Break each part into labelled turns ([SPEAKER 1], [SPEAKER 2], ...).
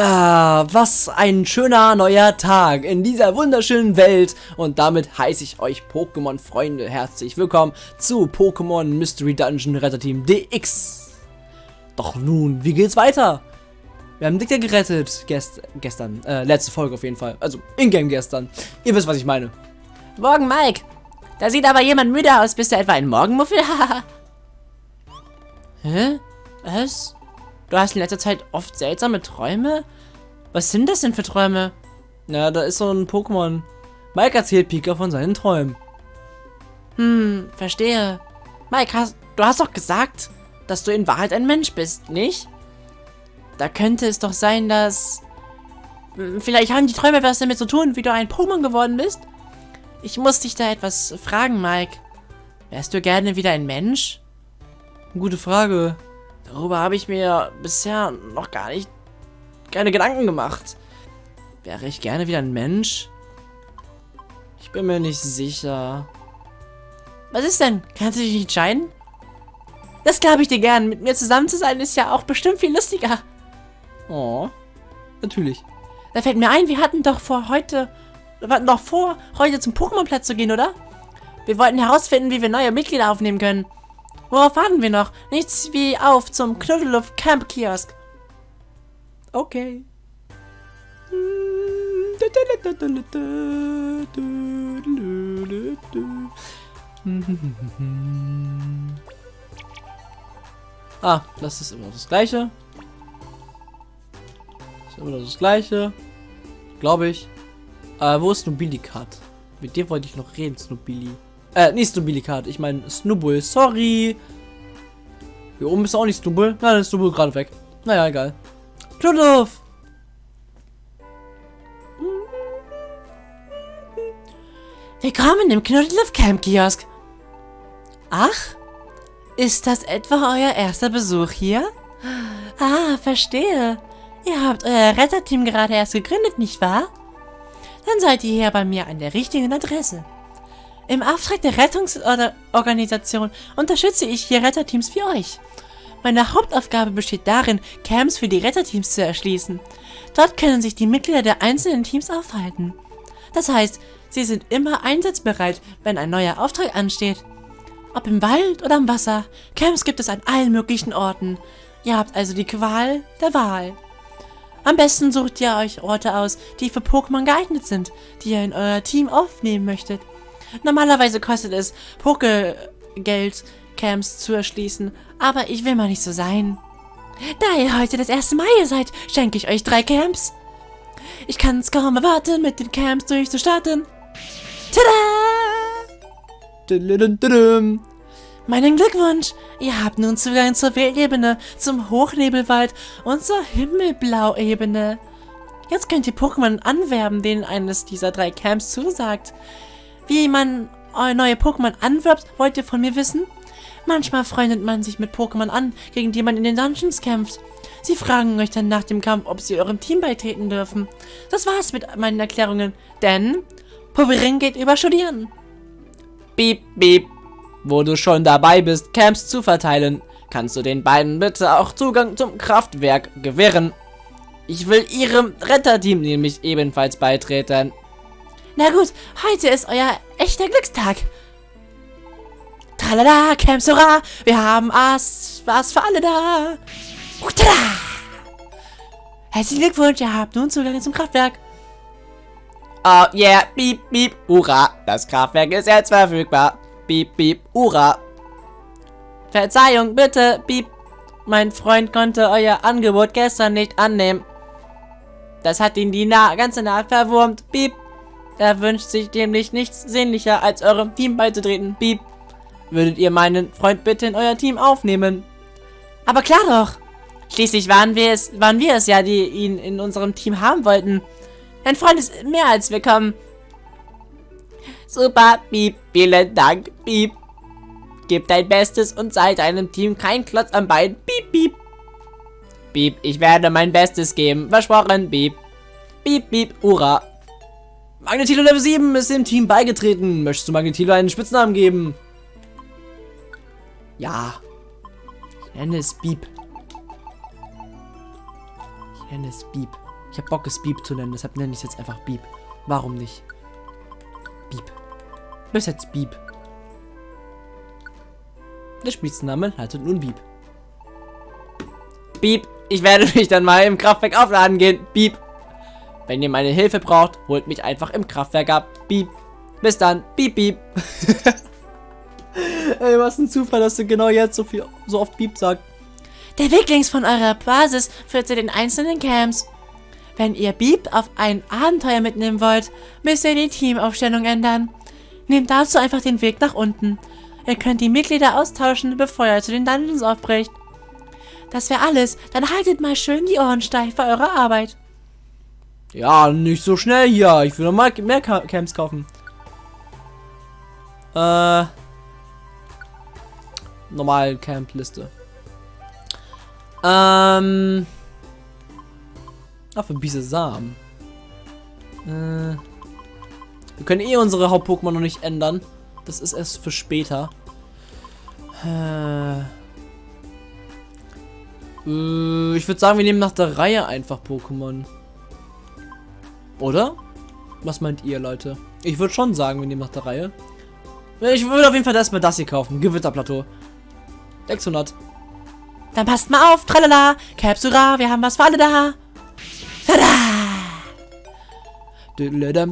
[SPEAKER 1] Ah, was ein schöner neuer Tag in dieser wunderschönen Welt. Und damit heiße ich euch Pokémon-Freunde herzlich willkommen zu Pokémon Mystery Dungeon Retterteam DX. Doch nun, wie geht's weiter? Wir haben Dicker gerettet, gest gestern, äh, letzte Folge auf jeden Fall. Also, in-game gestern. Ihr wisst, was ich meine.
[SPEAKER 2] Morgen, Mike. Da sieht aber jemand müde aus. Bist du etwa ein Morgenmuffel? Hä? Was? Du hast in letzter Zeit oft seltsame Träume? Was sind das denn für Träume?
[SPEAKER 1] Na, da ist so ein Pokémon. Mike erzählt Pika von seinen Träumen.
[SPEAKER 2] Hm, verstehe. Mike, hast, du hast doch gesagt, dass du in Wahrheit ein Mensch bist, nicht? Da könnte es doch sein, dass... Hm, vielleicht haben die Träume was damit zu tun, wie du ein Pokémon geworden bist? Ich muss dich da etwas fragen, Mike. Wärst du gerne wieder ein Mensch?
[SPEAKER 1] Gute Frage.
[SPEAKER 2] Darüber habe ich mir bisher noch gar nicht keine Gedanken gemacht. Wäre ich gerne wieder ein Mensch?
[SPEAKER 1] Ich bin mir nicht sicher.
[SPEAKER 2] Was ist denn? Kannst du dich entscheiden? Das glaube ich dir gern. Mit mir zusammen zu sein ist ja auch bestimmt viel lustiger.
[SPEAKER 1] Oh, natürlich.
[SPEAKER 2] Da fällt mir ein, wir hatten doch vor heute, wir hatten doch vor, heute zum Pokémon-Platz zu gehen, oder? Wir wollten herausfinden, wie wir neue Mitglieder aufnehmen können. Worauf warten wir noch? Nichts wie auf zum Knuddeluft Camp Kiosk.
[SPEAKER 1] Okay. Ah, das ist immer das gleiche. Das ist immer das gleiche. Glaube ich. Äh, wo ist Nobilikat? Mit dem wollte ich noch reden, Snobili. Äh, nicht Snubilikat, ich meine Snubbull. Sorry. Hier oben ist auch nicht Snubbull. Nein, ist Snubbull gerade weg. Naja, egal. Rudolf!
[SPEAKER 2] Willkommen im Knuddelhof Camp Kiosk. Ach, ist das etwa euer erster Besuch hier? Ah, verstehe. Ihr habt euer Retterteam gerade erst gegründet, nicht wahr? Dann seid ihr hier bei mir an der richtigen Adresse. Im Auftrag der Rettungsorganisation unterstütze ich hier Retterteams wie euch. Meine Hauptaufgabe besteht darin, Camps für die Retterteams zu erschließen. Dort können sich die Mitglieder der einzelnen Teams aufhalten. Das heißt, sie sind immer einsatzbereit, wenn ein neuer Auftrag ansteht. Ob im Wald oder im Wasser, Camps gibt es an allen möglichen Orten. Ihr habt also die Qual der Wahl. Am besten sucht ihr euch Orte aus, die für Pokémon geeignet sind, die ihr in euer Team aufnehmen möchtet. Normalerweise kostet es Pokegeld, Camps zu erschließen, aber ich will mal nicht so sein. Da ihr heute das erste Mal hier seid, schenke ich euch drei Camps. Ich kann es kaum erwarten, mit den Camps durchzustarten. Tada! Meinen Glückwunsch! Ihr habt nun Zugang zur Wildebene, zum Hochnebelwald und zur Himmelblau-Ebene. Jetzt könnt ihr Pokémon anwerben, denen eines dieser drei Camps zusagt. Wie man neue Pokémon anwirbt, wollt ihr von mir wissen? Manchmal freundet man sich mit Pokémon an, gegen die man in den Dungeons kämpft. Sie fragen euch dann nach dem Kampf, ob sie eurem Team beitreten dürfen. Das war's mit meinen Erklärungen, denn Povering geht über Studieren.
[SPEAKER 1] Beep, beep. Wo du schon dabei bist, Camps zu verteilen, kannst du den beiden bitte auch Zugang zum Kraftwerk gewähren. Ich will ihrem Retterteam nämlich ebenfalls beitreten.
[SPEAKER 2] Na gut, heute ist euer echter Glückstag. Tralala, Camps, hurra! Wir haben Ass, was für alle da. Tada! Herzlichen Glückwunsch, ihr habt nun Zugang zum Kraftwerk.
[SPEAKER 1] Oh yeah, piep, piep, hurra. Das Kraftwerk ist jetzt verfügbar. Piep, piep, hurra.
[SPEAKER 2] Verzeihung, bitte, piep. Mein Freund konnte euer Angebot gestern nicht annehmen. Das hat ihn die Na ganze Nacht verwurmt. Piep. Er wünscht sich nämlich nichts sehnlicher, als eurem Team beizutreten. Piep. Würdet ihr meinen Freund bitte in euer Team aufnehmen? Aber klar doch. Schließlich waren wir es, waren wir es ja, die ihn in unserem Team haben wollten. Dein Freund ist mehr als willkommen. Super, Piep. Vielen Dank, Piep. Gib dein Bestes und sei deinem Team kein Klotz am Bein. Piep, piep. Piep, ich werde mein Bestes geben. Versprochen, Piep. Piep, piep, hurra. Magnetilo Level 7 ist dem Team beigetreten. Möchtest du Magnetilo einen Spitznamen geben? Ja. Ich nenne es Beep. Ich nenne es Beep.
[SPEAKER 1] Ich habe Bock, es Beep zu nennen, deshalb nenne ich es jetzt einfach Beep. Warum nicht? Beep. Bis jetzt Beep. Der Spitzname lautet nun Beep. Beep. Ich werde mich dann mal im Kraftwerk aufladen gehen. Beep. Wenn ihr meine Hilfe braucht, holt mich einfach im Kraftwerk ab. Beep. Bis dann. Beep, beep. Ey, was ein Zufall, dass du genau jetzt so viel, so oft Beep sagst.
[SPEAKER 2] Der Weg links von eurer Basis führt zu den einzelnen Camps. Wenn ihr Beep auf ein Abenteuer mitnehmen wollt, müsst ihr die Teamaufstellung ändern. Nehmt dazu einfach den Weg nach unten. Ihr könnt die Mitglieder austauschen, bevor ihr zu den Dungeons aufbricht. Das wäre alles. Dann haltet mal schön die Ohren steif bei eurer Arbeit.
[SPEAKER 1] Ja, nicht so schnell hier. Ich will noch mal mehr Camps kaufen. Äh. Normal Camp-Liste. Ähm. Ach, für Biese Samen. Äh. Wir können eh unsere Haupt-Pokémon noch nicht ändern. Das ist erst für später. Äh. äh ich würde sagen, wir nehmen nach der Reihe einfach Pokémon. Oder? Was meint ihr, Leute? Ich würde schon sagen, wir nehmen nach der Reihe. Ich würde auf jeden Fall erstmal das hier kaufen. Gewitterplateau. 600.
[SPEAKER 2] Dann passt mal auf, tralala, Capsura, wir haben was für alle da.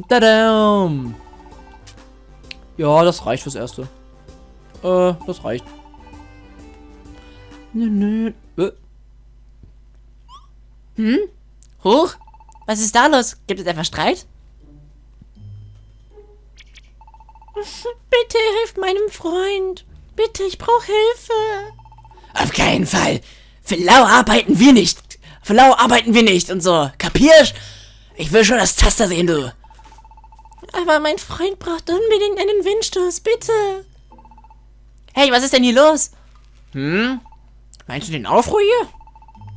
[SPEAKER 1] Tada! Ja, das reicht fürs Erste. Äh, das reicht.
[SPEAKER 2] Nö, nö. Äh. Hm? Hoch? Was ist da los? Gibt es etwa Streit? Bitte hilft meinem Freund. Bitte, ich brauche Hilfe.
[SPEAKER 1] Auf keinen Fall. Für lau arbeiten wir nicht. Für lau arbeiten wir nicht und so. Kapierst? Ich will schon das Taster sehen, du.
[SPEAKER 2] Aber mein Freund braucht unbedingt einen Windstoß, bitte. Hey, was ist denn hier los?
[SPEAKER 1] Hm? Meinst du den Aufruhr hier?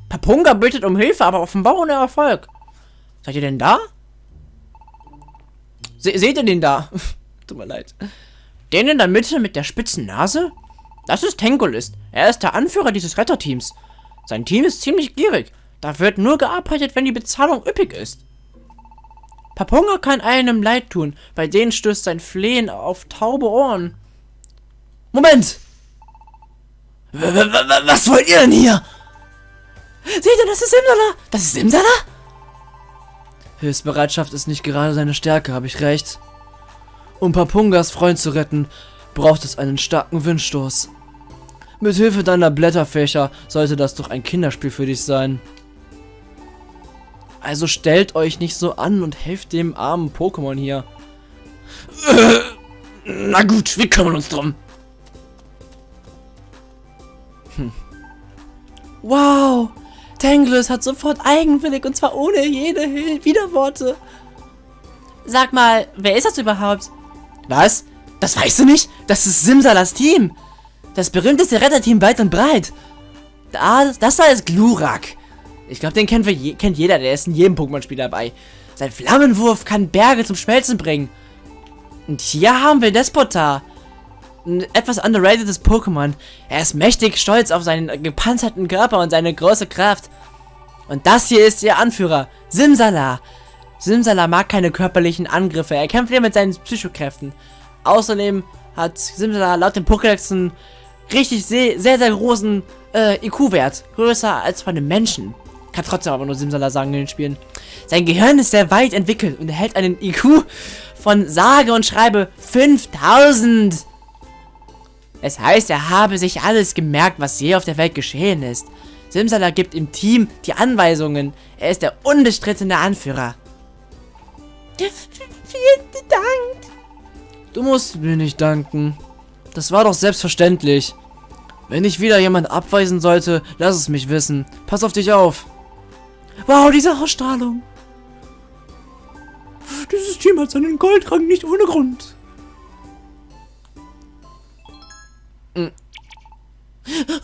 [SPEAKER 1] Papunga bittet um Hilfe, aber offenbar ohne Erfolg. Seid ihr denn da? Se seht ihr den da? Tut mir leid. Den in der Mitte mit der spitzen Nase? Das ist Tengolist. Er ist der Anführer dieses Retterteams. Sein Team ist ziemlich gierig. Da wird nur gearbeitet, wenn die Bezahlung üppig ist. Papunga kann einem leid tun. Bei denen stößt sein Flehen auf taube Ohren. Moment! W was wollt ihr denn hier?
[SPEAKER 2] Seht ihr, das ist Simsala!
[SPEAKER 1] Das ist Simsala? Hilfsbereitschaft ist nicht gerade seine Stärke, habe ich recht. Um Papungas Freund zu retten, braucht es einen starken Windstoß. Mit Hilfe deiner Blätterfächer sollte das doch ein Kinderspiel für dich sein. Also stellt euch nicht so an und helft dem armen Pokémon hier. Na gut, wir kümmern uns drum.
[SPEAKER 2] Hm. Wow, Tangles hat sofort eigenwillig und zwar ohne jede Widerworte. Sag mal, wer ist das überhaupt?
[SPEAKER 1] Was? Das weißt du nicht? Das ist Simsalas Team. Das berühmteste Retterteam weit und breit. Da, das da ist Glurak. Ich glaube, den kennt, je, kennt jeder. Der ist in jedem Pokémon-Spiel dabei. Sein Flammenwurf kann Berge zum Schmelzen bringen. Und hier haben wir Despotar. Ein etwas underratedes Pokémon. Er ist mächtig stolz auf seinen gepanzerten Körper und seine große Kraft. Und das hier ist ihr Anführer, Simsala. Simsala mag keine körperlichen Angriffe. Er kämpft eher mit seinen Psychokräften. Außerdem hat Simsala laut dem Pokédex einen richtig sehr, sehr, sehr großen äh, IQ-Wert. Größer als von einem Menschen. Kann trotzdem aber nur Simsala sagen in den Spielen. Sein Gehirn ist sehr weit entwickelt und erhält einen IQ von sage und schreibe 5000. Es heißt, er habe sich alles gemerkt, was je auf der Welt geschehen ist. Simsala gibt im Team die Anweisungen. Er ist der unbestrittene Anführer.
[SPEAKER 2] Vielen Dank.
[SPEAKER 1] Du musst mir nicht danken. Das war doch selbstverständlich. Wenn ich wieder jemand abweisen sollte, lass es mich wissen. Pass auf dich auf. Wow, diese Ausstrahlung. Dieses Team hat seinen Goldrang nicht ohne Grund.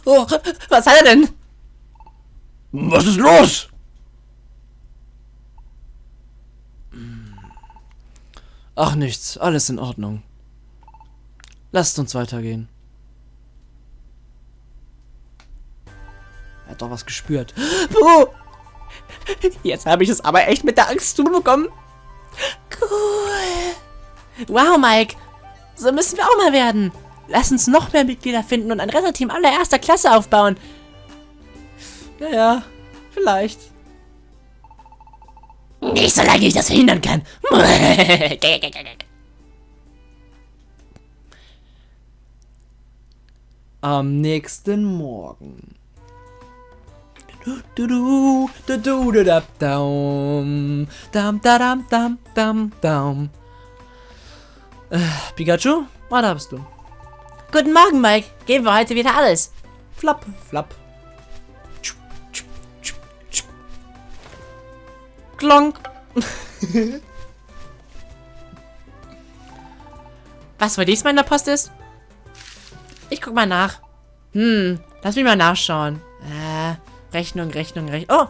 [SPEAKER 2] Oh, was hat er denn?
[SPEAKER 1] Was ist los? Ach nichts, alles in Ordnung. Lasst uns weitergehen. Er hat doch was gespürt.
[SPEAKER 2] Wo?
[SPEAKER 1] Jetzt habe ich es aber echt mit der Angst zubekommen.
[SPEAKER 2] Cool. Wow, Mike. So müssen wir auch mal werden. Lass uns noch mehr Mitglieder finden und ein Retterteam allererster Klasse aufbauen.
[SPEAKER 1] Naja, vielleicht.
[SPEAKER 2] Nicht solange ich das verhindern kann.
[SPEAKER 1] Am nächsten Morgen. Pikachu, was hast du?
[SPEAKER 2] Guten Morgen, Mike. Geben wir heute wieder alles.
[SPEAKER 1] Flapp, flapp. Klonk.
[SPEAKER 2] Was wohl diesmal in der Post ist? Ich guck mal nach. Hm, lass mich mal nachschauen. Äh, Rechnung, Rechnung, Rechnung. Oh,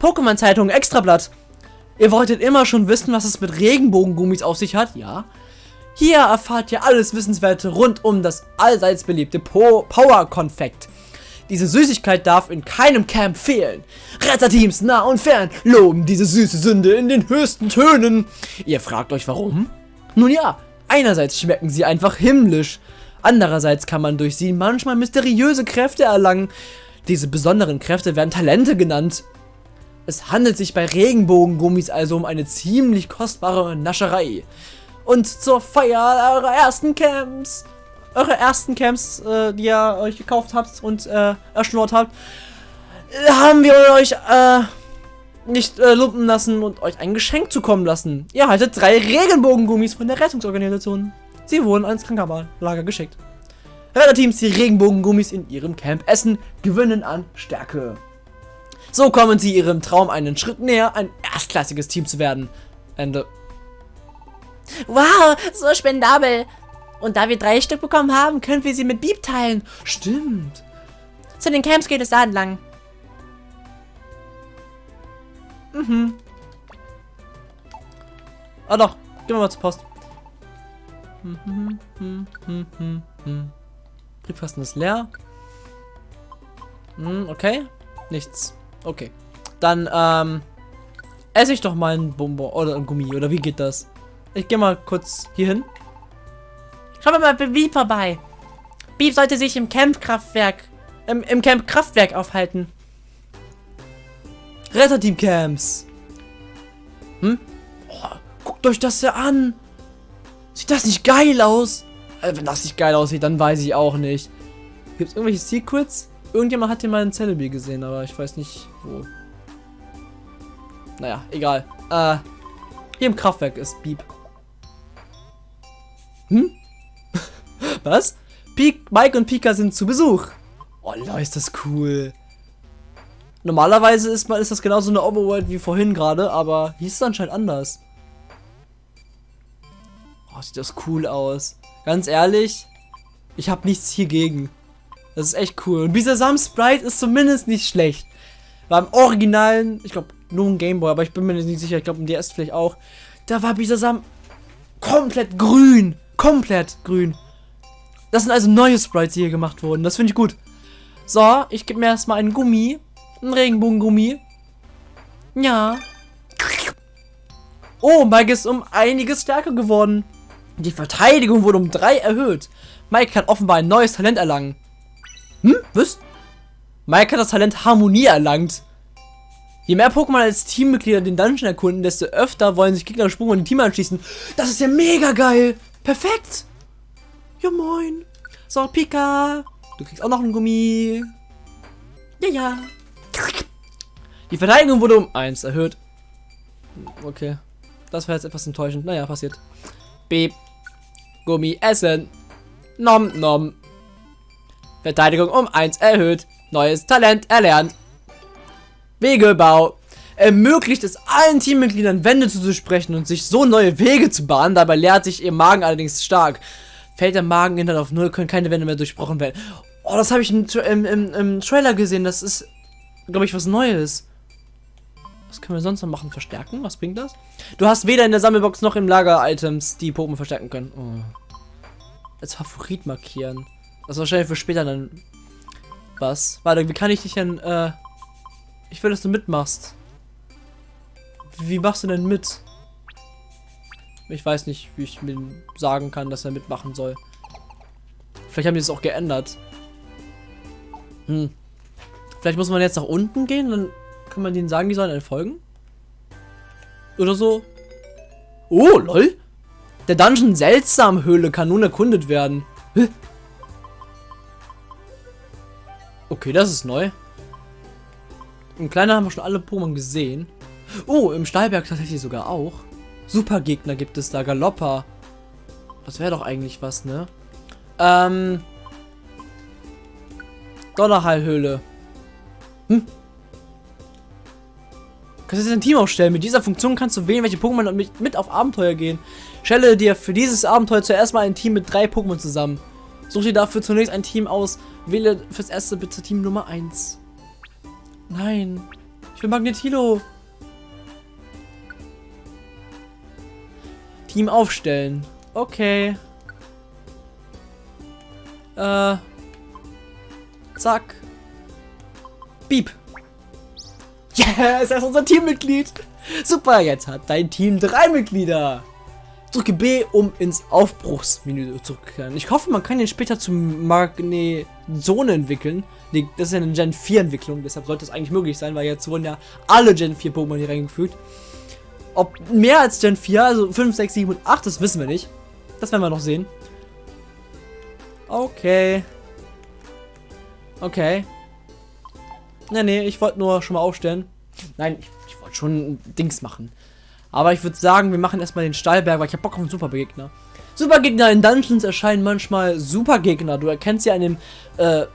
[SPEAKER 1] Pokémon-Zeitung, Extrablatt. Ihr wolltet immer schon wissen, was es mit Regenbogengummis auf sich hat? Ja. Hier erfahrt ihr alles Wissenswerte rund um das allseits beliebte po Power-Konfekt. Diese Süßigkeit darf in keinem Camp fehlen. Retterteams nah und fern loben diese süße Sünde in den höchsten Tönen. Ihr fragt euch warum? Nun ja, einerseits schmecken sie einfach himmlisch. Andererseits kann man durch sie manchmal mysteriöse Kräfte erlangen. Diese besonderen Kräfte werden Talente genannt. Es handelt sich bei Regenbogengummis also um eine ziemlich kostbare Nascherei. Und zur Feier eurer ersten Camps eure ersten Camps, äh, die ihr euch gekauft habt und äh, erschnurrt habt, äh, haben wir euch äh, nicht äh, lumpen lassen und euch ein Geschenk zukommen lassen. Ihr haltet drei Regenbogengummis von der Rettungsorganisation. Sie wurden ans Krankenlager geschickt. Retterteams, die Regenbogengummis in ihrem Camp essen, gewinnen an Stärke. So kommen sie ihrem Traum einen Schritt näher, ein erstklassiges Team zu werden. Ende.
[SPEAKER 2] Wow, so spendabel. Und da wir drei Stück bekommen haben, können wir sie mit Beep teilen.
[SPEAKER 1] Stimmt.
[SPEAKER 2] Zu den Camps geht es da entlang.
[SPEAKER 1] Mhm. Ah doch, gehen wir mal zur Post. Briefkasten ist leer. Hm, okay. Nichts. Okay. Dann, ähm, esse ich doch mal ein Bonbon oder ein Gummi. Oder wie geht das? Ich gehe mal kurz hier hin.
[SPEAKER 2] Schauen wir mal bei Beep vorbei. Beep sollte sich im Camp-Kraftwerk, im, im Camp-Kraftwerk aufhalten.
[SPEAKER 1] Retterteam-Camps. Hm? Oh, guckt euch das ja an. Sieht das nicht geil aus? Also, wenn das nicht geil aussieht, dann weiß ich auch nicht. Gibt es irgendwelche Secrets? Irgendjemand hat hier mal einen Celebi gesehen, aber ich weiß nicht wo. Naja, egal. Äh, hier im Kraftwerk ist Beep. Hm? Was? Pik, Mike und Pika sind zu Besuch. Oh, Leute, ist das cool. Normalerweise ist, ist das genauso eine Overworld wie vorhin gerade, aber hier ist es anscheinend anders. Oh, sieht das cool aus. Ganz ehrlich, ich habe nichts hiergegen. Das ist echt cool. Und dieser Sam Sprite ist zumindest nicht schlecht. Beim originalen, ich glaube nur ein Gameboy, aber ich bin mir nicht sicher, ich glaube im DS vielleicht auch. Da war Bisasam komplett grün. Komplett grün. Das sind also neue Sprites, die hier gemacht wurden. Das finde ich gut. So, ich gebe mir erstmal einen Gummi. Einen Regenbogengummi. Ja. Oh, Mike ist um einiges stärker geworden. Die Verteidigung wurde um drei erhöht. Mike kann offenbar ein neues Talent erlangen. Hm? Was? Mike hat das Talent Harmonie erlangt. Je mehr Pokémon als Teammitglieder den Dungeon erkunden, desto öfter wollen sich Gegner Sprung in die Team anschließen. Das ist ja mega geil. Perfekt. Ja, moin. So, Pika. Du kriegst auch noch einen Gummi. Ja, ja. Die Verteidigung wurde um 1 erhöht. Okay. Das war jetzt etwas enttäuschend. Naja, passiert. Beep. Gummi essen. Nom nom. Verteidigung um 1 erhöht. Neues Talent erlernt. Wegebau. Ermöglicht es allen Teammitgliedern Wände zuzusprechen und sich so neue Wege zu bahnen. Dabei lehrt sich ihr Magen allerdings stark fällt der Mageninhalt auf Null, können keine Wände mehr durchbrochen werden. Oh, das habe ich im, im, im, im, Trailer gesehen. Das ist, glaube ich, was Neues. Was können wir sonst noch machen? Verstärken? Was bringt das? Du hast weder in der Sammelbox noch im Lager Items, die Pokémon verstärken können. Oh. Als Favorit markieren. Das ist wahrscheinlich für später dann was. Warte, wie kann ich dich denn, äh... Ich will, dass du mitmachst. Wie machst du denn mit? Ich weiß nicht, wie ich mir sagen kann, dass er mitmachen soll. Vielleicht haben die es auch geändert. Hm. Vielleicht muss man jetzt nach unten gehen, dann kann man denen sagen, die sollen folgen. Oder so. Oh, lol. Der Dungeon Seltsam Höhle kann nun erkundet werden. Okay, das ist neu. Im Kleiner haben wir schon alle Pokémon gesehen. Oh, im Stahlberg tatsächlich sogar auch. Supergegner gibt es da, Galoppa. Das wäre doch eigentlich was, ne? Ähm. Donnerhallhöhle. Hm? Kannst du jetzt ein Team aufstellen. Mit dieser Funktion kannst du wählen, welche Pokémon mit, mit auf Abenteuer gehen. Stelle dir für dieses Abenteuer zuerst mal ein Team mit drei Pokémon zusammen. Such dir dafür zunächst ein Team aus. Wähle fürs erste bitte Team Nummer 1. Nein. Ich will Magnetilo. Team aufstellen. Okay. Äh. Zack. Beep. Yes, er ist unser Teammitglied. Super, jetzt hat dein Team drei Mitglieder. Drücke B, um ins Aufbruchsmenü zurückzukehren. Ich hoffe, man kann den später zum Magnezone entwickeln. Nee, das ist ja eine Gen 4 Entwicklung, deshalb sollte es eigentlich möglich sein, weil jetzt wurden ja alle Gen 4 Pokémon hier reingefügt. Ob mehr als Gen 4, also 5, 6, 7 und 8, das wissen wir nicht. Das werden wir noch sehen. Okay. Okay. Nee, nee, ich wollte nur schon mal aufstellen. Nein, ich, ich wollte schon Dings machen. Aber ich würde sagen, wir machen erstmal den Stallberg, weil ich habe Bock auf einen Supergegner. Supergegner in Dungeons erscheinen manchmal Supergegner. Du erkennst sie an dem äh,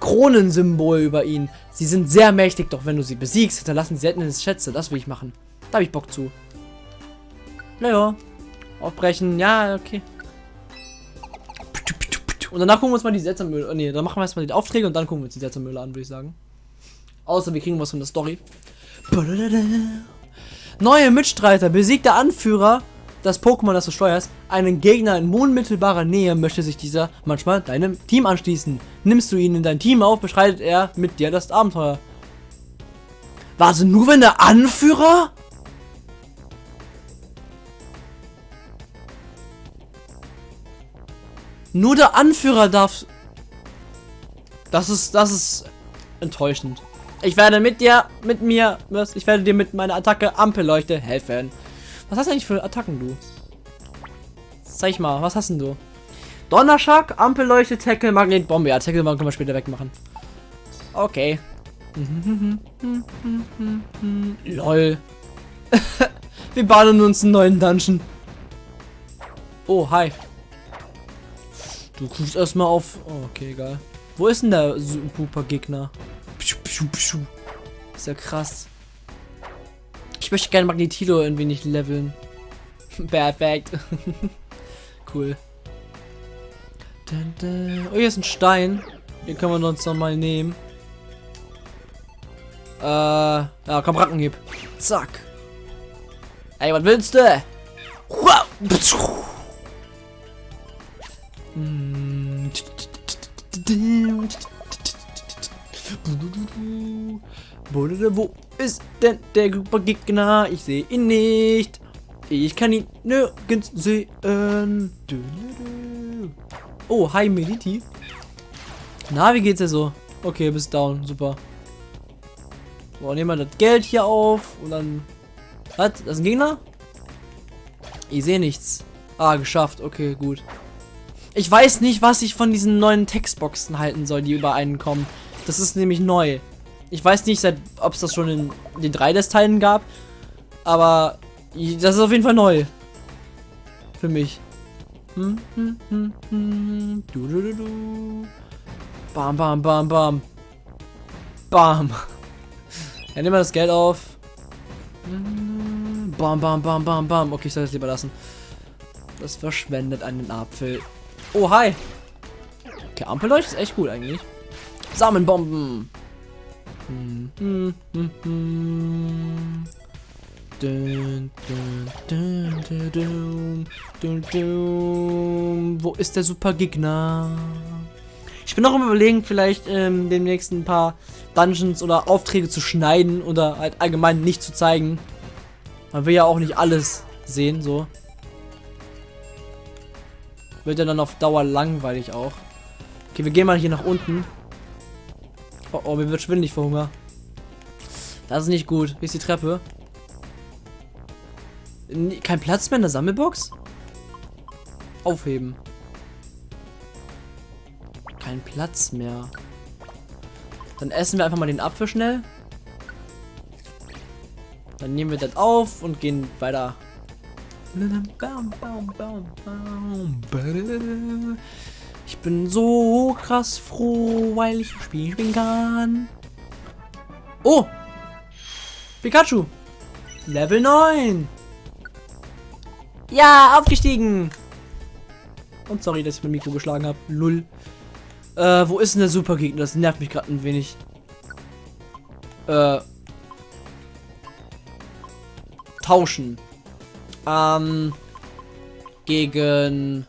[SPEAKER 1] Kronensymbol über ihn. Sie sind sehr mächtig, doch wenn du sie besiegst, hinterlassen sie seltene Schätze. Das will ich machen. Da habe ich Bock zu. Naja. Aufbrechen. Ja, okay. Und danach gucken wir uns mal die. Oh, nee, dann machen wir erstmal die Aufträge und dann gucken wir uns die Seltsammühle an, würde ich sagen. Außer wir kriegen was von der Story. Neue Mitstreiter, besiegter Anführer, das Pokémon, das du steuerst, einen Gegner in unmittelbarer Nähe, möchte sich dieser manchmal deinem Team anschließen. Nimmst du ihn in dein Team auf, beschreitet er mit dir das Abenteuer. Warte, nur wenn der Anführer? Nur der Anführer darf... Das ist, das ist enttäuschend. Ich werde mit dir, mit mir, ich werde dir mit meiner Attacke Ampelleuchte helfen. Was hast du eigentlich für Attacken, du? Zeig mal, was hast denn du? Donnerschlag, Ampelleuchte, Tackle, Magnetbombe. Ja, Tackle können wir später wegmachen. Okay. Lol. wir baden uns einen neuen Dungeon. Oh, hi. Du guckst erstmal auf. Oh, okay, egal. Wo ist denn der super Gegner? Ist ja krass. Ich möchte gerne Magnetilo irgendwie nicht leveln. Perfekt. cool. Oh, hier ist ein Stein. Den können wir uns noch mal nehmen. Äh, ja, komm, Rackenhieb. Zack. Ey, was willst du? Hm. Wo ist denn der Gegner? Ich sehe ihn nicht. Ich kann ihn nirgends sehen. Oh, hi Meliti. Na, wie geht's dir so? Okay, bist down. Super. So, nehmen wir das Geld hier auf und dann... Was? Das ist ein Gegner? Ich sehe nichts. Ah, geschafft. Okay, gut. Ich weiß nicht, was ich von diesen neuen Textboxen halten soll, die über einen kommen. Das ist nämlich neu. Ich weiß nicht, ob es das schon in den 3DS-Teilen gab. Aber das ist auf jeden Fall neu. Für mich. Hm, hm, hm, hm. Du, du, du, du. Bam, bam, bam, bam. Bam. Ja, nehmen wir das Geld auf. Bam, bam, bam, bam, bam. Okay, ich soll das lieber lassen. Das verschwendet einen Apfel. Oh, hi. Okay, Ampelleucht ist echt gut eigentlich. Samenbomben. Wo ist der Supergegner? Ich bin noch im Überlegen, vielleicht ähm, demnächst ein paar Dungeons oder Aufträge zu schneiden oder halt allgemein nicht zu zeigen. Man will ja auch nicht alles sehen, so. Wird ja dann auf Dauer langweilig auch. Okay, wir gehen mal hier nach unten. Oh, oh, mir wird schwindelig vor Hunger. Das ist nicht gut. Hier ist die Treppe. Kein Platz mehr in der Sammelbox? Aufheben. Kein Platz mehr. Dann essen wir einfach mal den Apfel schnell. Dann nehmen wir das auf und gehen weiter. Ich bin so krass froh, weil ich Spiel spielen kann. Oh! Pikachu! Level 9! Ja, aufgestiegen! Und sorry, dass ich mein Mikro geschlagen habe. Lull. Äh, wo ist denn der Supergegner? Das nervt mich gerade ein wenig. Äh. Tauschen. Ähm. Gegen.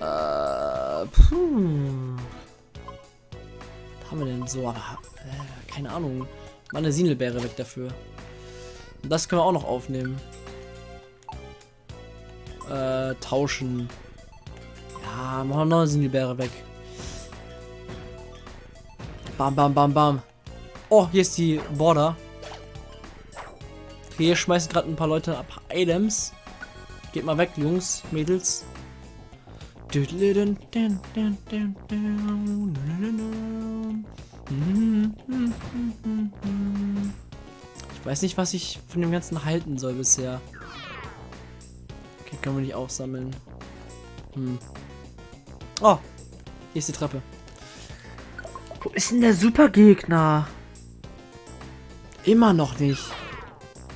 [SPEAKER 1] Äh. Puh. Was haben wir denn so? Aber, äh, keine Ahnung. Meine Sinelbeere weg dafür. Das können wir auch noch aufnehmen. Äh, tauschen. Ja, machen wir noch eine Sinelbeere weg. Bam, bam, bam, bam. Oh, hier ist die Border. Hier schmeißen gerade ein paar Leute ab Items. Geht mal weg, Jungs, Mädels. Ich weiß nicht, was ich von dem Ganzen halten soll bisher. Okay, können wir nicht aufsammeln. Hm. Oh, hier ist die Treppe. Wo ist denn der Supergegner? Immer noch nicht.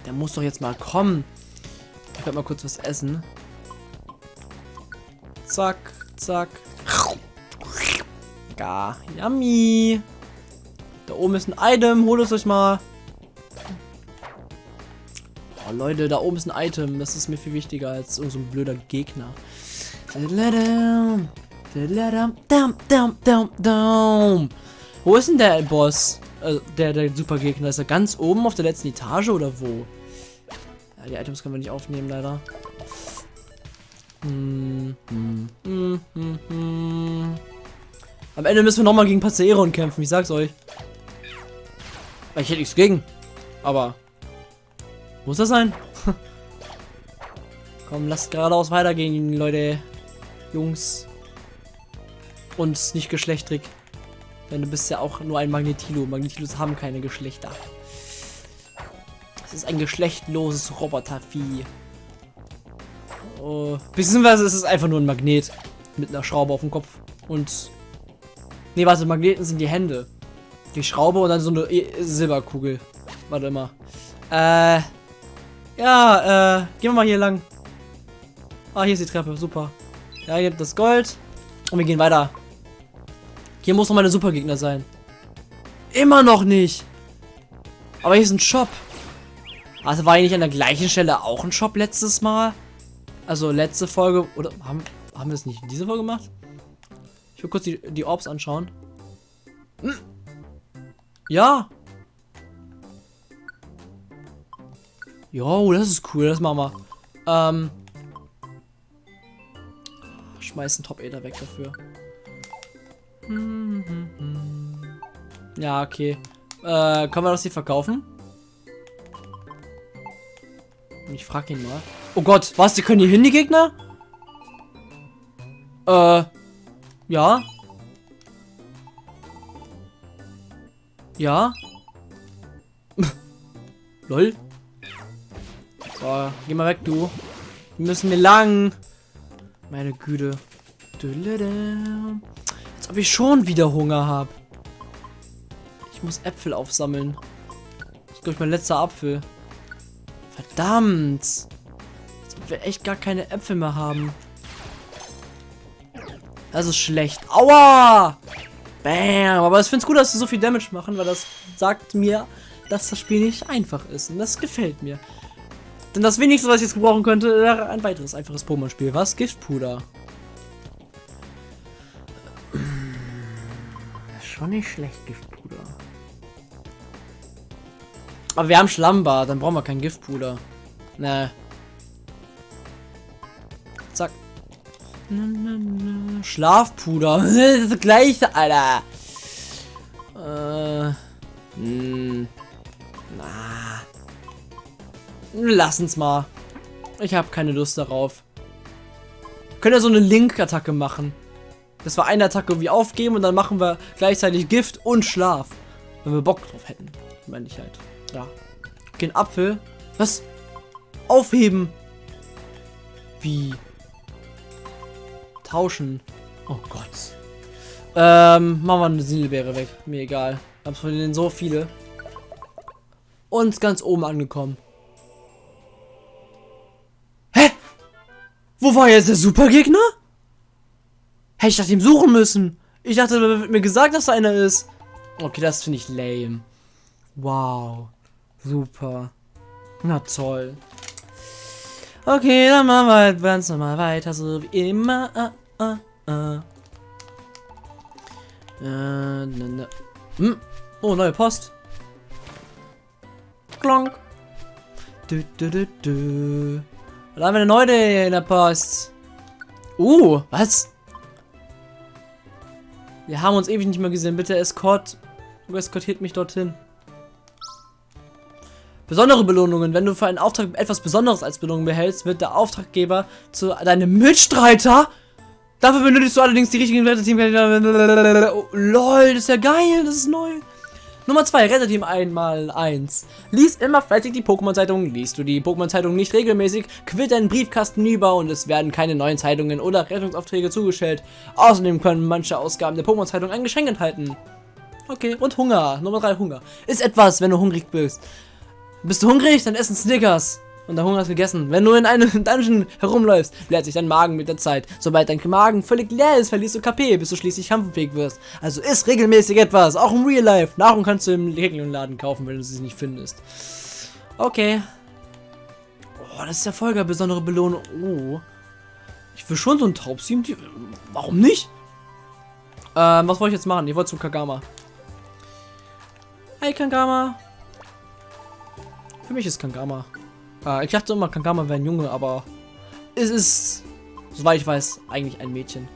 [SPEAKER 1] Der muss doch jetzt mal kommen. Ich werde mal kurz was essen. Zack, zack. Ja, yummy. Da oben ist ein Item. Holt es euch mal. Oh, Leute, da oben ist ein Item. Das ist mir viel wichtiger als so ein blöder Gegner. Wo ist denn der Boss? Also der, der Supergegner. Ist er ganz oben auf der letzten Etage oder wo? Ja, die Items können wir nicht aufnehmen, leider. Hm, hm, hm, hm, hm. Am Ende müssen wir nochmal gegen Paceron kämpfen, ich sag's euch. Ich hätte nichts gegen. Aber. Muss das sein? Komm, lasst geradeaus weitergehen, Leute. Jungs. Und nicht geschlechtrig. Denn du bist ja auch nur ein Magnetilo. Magnetilos haben keine Geschlechter. Es ist ein geschlechtloses Robotervieh. Oh, beziehungsweise ist es einfach nur ein Magnet. Mit einer Schraube auf dem Kopf. Und. Nee, warte, Magneten sind die Hände. Die Schraube und dann so eine e Silberkugel. Warte mal. Äh. Ja, äh. Gehen wir mal hier lang. Ah, hier ist die Treppe. Super. Ja, hier das Gold. Und wir gehen weiter. Hier muss noch meine Supergegner sein. Immer noch nicht. Aber hier ist ein Shop. Also war hier nicht an der gleichen Stelle auch ein Shop letztes Mal? Also letzte Folge, oder haben, haben wir es nicht in dieser Folge gemacht? Ich will kurz die, die Orbs anschauen. Hm. Ja. Jo, das ist cool, das machen wir. Ähm. Schmeißen Top Ader weg dafür. Ja, okay. Äh, kann man das hier verkaufen? Ich frage ihn mal. Oh Gott, was? Die können hier hin, die Gegner? Äh, ja. Ja. Lol. So, geh mal weg, du. Wir müssen wir lang. Meine Güte. Als ob ich schon wieder Hunger habe. Ich muss Äpfel aufsammeln. Das ist, glaube ich, mein letzter Apfel. Verdammt. Ob wir echt gar keine Äpfel mehr haben. Das ist schlecht. Aua! Bam! Aber ich finde es gut, dass sie so viel Damage machen, weil das sagt mir, dass das Spiel nicht einfach ist. Und das gefällt mir. Denn das wenigste, was ich jetzt gebrauchen könnte, wäre ein weiteres einfaches Pokémon-Spiel. Was? Giftpuder. Schon nicht schlecht, Giftpuder. Aber wir haben Schlammbad, dann brauchen wir kein Giftpuder. Ne. Zack. Schlafpuder. das ist das gleiche, Alter. Äh. Mh. Hm. Na. Lass uns mal. Ich habe keine Lust darauf. Können wir so eine Link-Attacke machen. Das war eine Attacke wie aufgeben und dann machen wir gleichzeitig Gift und Schlaf. Wenn wir Bock drauf hätten. Meine ich halt. Ja. Okay, ein Apfel. Was? Aufheben. Wie? Tauschen. Oh Gott. Ähm, machen wir eine Silbeere weg. Mir egal. Ich hab von denen so viele. Und ganz oben angekommen. Hä? Wo war jetzt der Supergegner? Hätte ich nach ihm suchen müssen. Ich dachte, da wird mir gesagt, dass da einer ist. Okay, das finde ich lame. Wow. Super. Na toll. Okay, dann machen wir halt ganz normal weiter, so wie immer. Uh, uh, uh. Äh, ne, ne. Hm. Oh, neue Post. Klonk. Du, du, du, du. Da haben wir eine neue in der Post. Uh, was? Wir haben uns ewig nicht mehr gesehen. Bitte Escort. Du eskortiert mich dorthin. Besondere Belohnungen. Wenn du für einen Auftrag etwas Besonderes als Belohnung behältst, wird der Auftraggeber zu deinem Mitstreiter. Dafür benötigst du allerdings die richtigen Retterteam. Oh, lol, das ist ja geil. Das ist neu. Nummer 2, Retterteam einmal 1. Lies immer fleißig die Pokémon-Zeitung. Liest du die Pokémon-Zeitung nicht regelmäßig, quillt deinen Briefkasten über und es werden keine neuen Zeitungen oder Rettungsaufträge zugestellt. Außerdem können manche Ausgaben der Pokémon-Zeitung ein Geschenk enthalten. Okay, und Hunger. Nummer 3, Hunger. Ist etwas, wenn du hungrig bist. Bist du hungrig? Dann essen Snickers. Und der Hunger ist gegessen. Wenn du in einem Dungeon herumläufst, leert sich dein Magen mit der Zeit. Sobald dein Magen völlig leer ist, verlierst du KP, bis du schließlich kampffähig wirst. Also isst regelmäßig etwas, auch im Real Life. Nahrung kannst du im Regeln-Laden kaufen, wenn du sie nicht findest. Okay. Oh, das ist ja voll besondere Belohnung. Oh. Ich will schon so ein Taubsteam. Warum nicht? Ähm, was wollte ich jetzt machen? Ich wollte zu Kagama. Hey Kagama. Für mich ist Kagama. Äh, ich dachte immer, Kagama wäre ein Junge, aber es ist, soweit ich weiß, eigentlich ein Mädchen.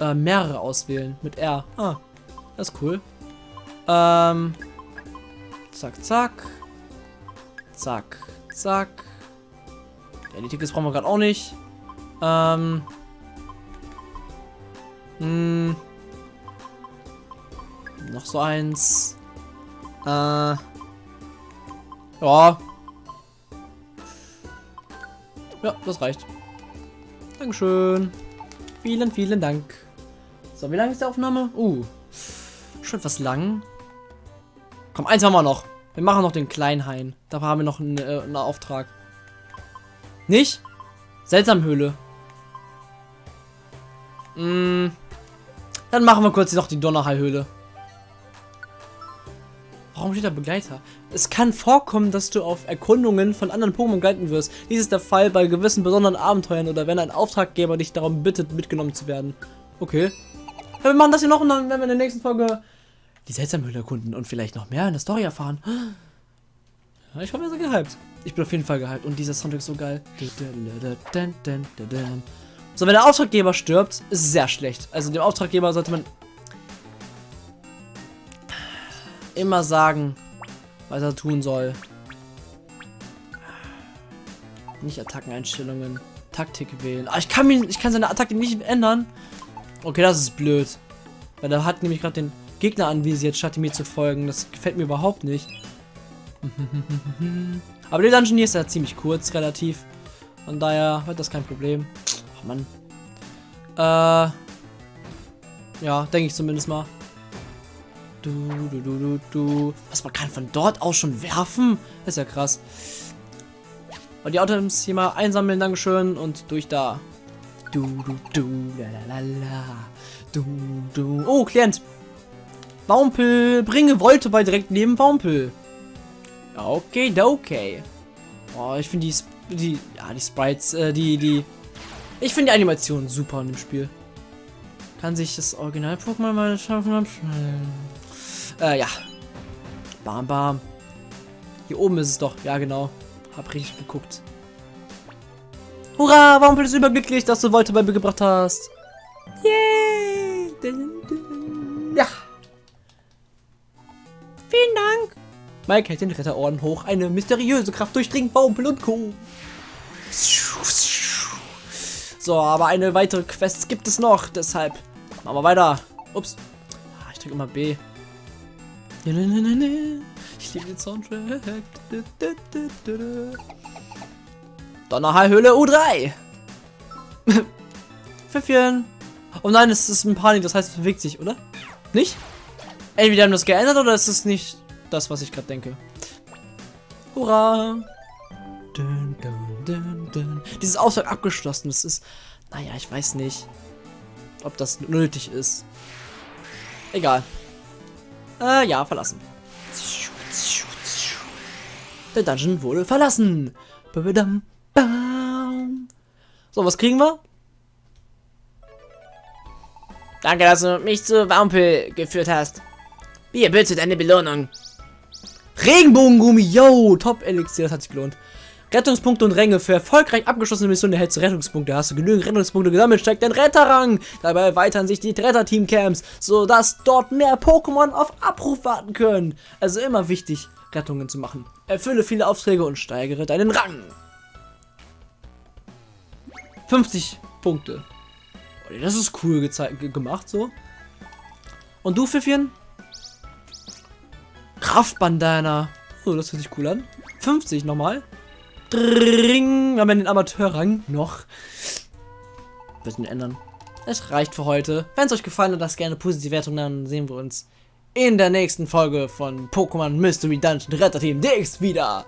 [SPEAKER 1] Äh, mehrere auswählen mit R. Ah, das ist cool. Ähm, zack, zack. Zack, zack. Ja, die Tickets brauchen wir gerade auch nicht. Ähm. Hm. Noch so eins. Äh. Ja, ja, das reicht. Dankeschön. Vielen, vielen Dank. So, wie lange ist die Aufnahme? Uh, schon etwas lang. Komm, eins haben wir noch. Wir machen noch den Kleinhain. Da haben wir noch einen, äh, einen Auftrag. Nicht? Seltsamhöhle. Mm, dann machen wir kurz noch die Donnerhai-Höhle. Warum steht da Begleiter? Es kann vorkommen, dass du auf Erkundungen von anderen Pokémon begleiten wirst. Dies ist der Fall bei gewissen besonderen Abenteuern oder wenn ein Auftraggeber dich darum bittet, mitgenommen zu werden. Okay. Ja, wir machen das hier noch und dann werden wir in der nächsten Folge die Seltsamhöhle erkunden und vielleicht noch mehr in der Story erfahren. Ja, ich hoffe, ihr seid gehypt. Ich bin auf jeden Fall gehypt und dieser Soundtrack ist so geil. So, wenn der Auftraggeber stirbt, ist es sehr schlecht. Also dem Auftraggeber sollte man immer sagen, was er tun soll. Nicht Attackeneinstellungen. Taktik wählen. Ah, ich kann mich, ich kann seine Attacke nicht ändern. Okay, das ist blöd. Weil er hat nämlich gerade den Gegner anvisiert, statt mir zu folgen. Das gefällt mir überhaupt nicht. Aber der Dungeon hier ist ja ziemlich kurz, relativ. Von daher wird das kein Problem. Ach, Mann. Äh. Ja, denke ich zumindest mal. Du, du, du, du, du. Was, man kann von dort aus schon werfen? Das ist ja krass. Und die Items hier mal einsammeln, Dankeschön. Und durch da. Du, du, du, la, la, la, Du, du. Oh, Klient. Baumpel. Bringe Wolte bei direkt neben Baumpel. Okay, okay. Oh, ich finde die, die, ja, die Sprites, äh, die, die, ich finde die Animation super in dem Spiel. Kann sich das Original-Pokémon mal schaffen? Äh, ja. Bam, bam. Hier oben ist es doch. Ja, genau. Hab richtig geguckt. Hurra, warum bist du überglücklich, dass du Volte bei mir gebracht hast? Yay! Ja. Vielen Dank. Mike hält den Retterorden hoch. Eine mysteriöse Kraft durchdringt Wampel und Co. So, aber eine weitere Quest gibt es noch. Deshalb machen wir weiter. Ups. Ah, ich drücke immer B. Ich liebe den Soundtrack. Donnerhallhöhle U3. Pfiffchen. Oh nein, es ist ein Panik, das heißt, es bewegt sich, oder? Nicht? Entweder haben das geändert oder ist es nicht das, was ich gerade denke. Hurra! Dun, dun, dun. Dieses Ausfall abgeschlossen. Das ist, naja, ich weiß nicht, ob das nötig ist. Egal. Äh, ja, verlassen. Der Dungeon wurde verlassen. So, was kriegen wir?
[SPEAKER 2] Danke, dass du mich zu Wampel geführt hast. Hier, bitte deine Belohnung.
[SPEAKER 1] Regenbogengummi, yo, Top Elixier, das hat sich gelohnt. Rettungspunkte und Ränge. Für erfolgreich abgeschlossene Missionen erhältst du Rettungspunkte. Hast du genügend Rettungspunkte gesammelt, steigt dein Retterrang. Dabei erweitern sich die Retter-Team-Camps, sodass dort mehr Pokémon auf Abruf warten können. Also immer wichtig, Rettungen zu machen. Erfülle viele Aufträge und steigere deinen Rang. 50 Punkte. Das ist cool gemacht so. Und du, Pfiffchen? Kraftbandana. Oh, das hört sich cool an. 50 nochmal. Dring. Wir haben den Amateurrang noch. Bisschen ändern. Es reicht für heute. Wenn es euch gefallen hat, lasst gerne positive Wertung, dann sehen wir uns in der nächsten Folge von Pokémon Mystery Dungeon Retter Team DX wieder.